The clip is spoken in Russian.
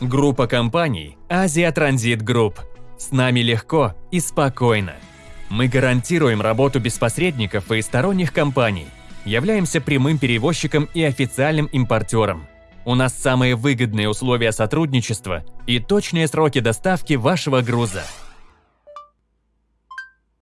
Группа компаний Азия Транзит Групп. С нами легко и спокойно. Мы гарантируем работу без посредников и сторонних компаний. Являемся прямым перевозчиком и официальным импортером. У нас самые выгодные условия сотрудничества и точные сроки доставки вашего груза –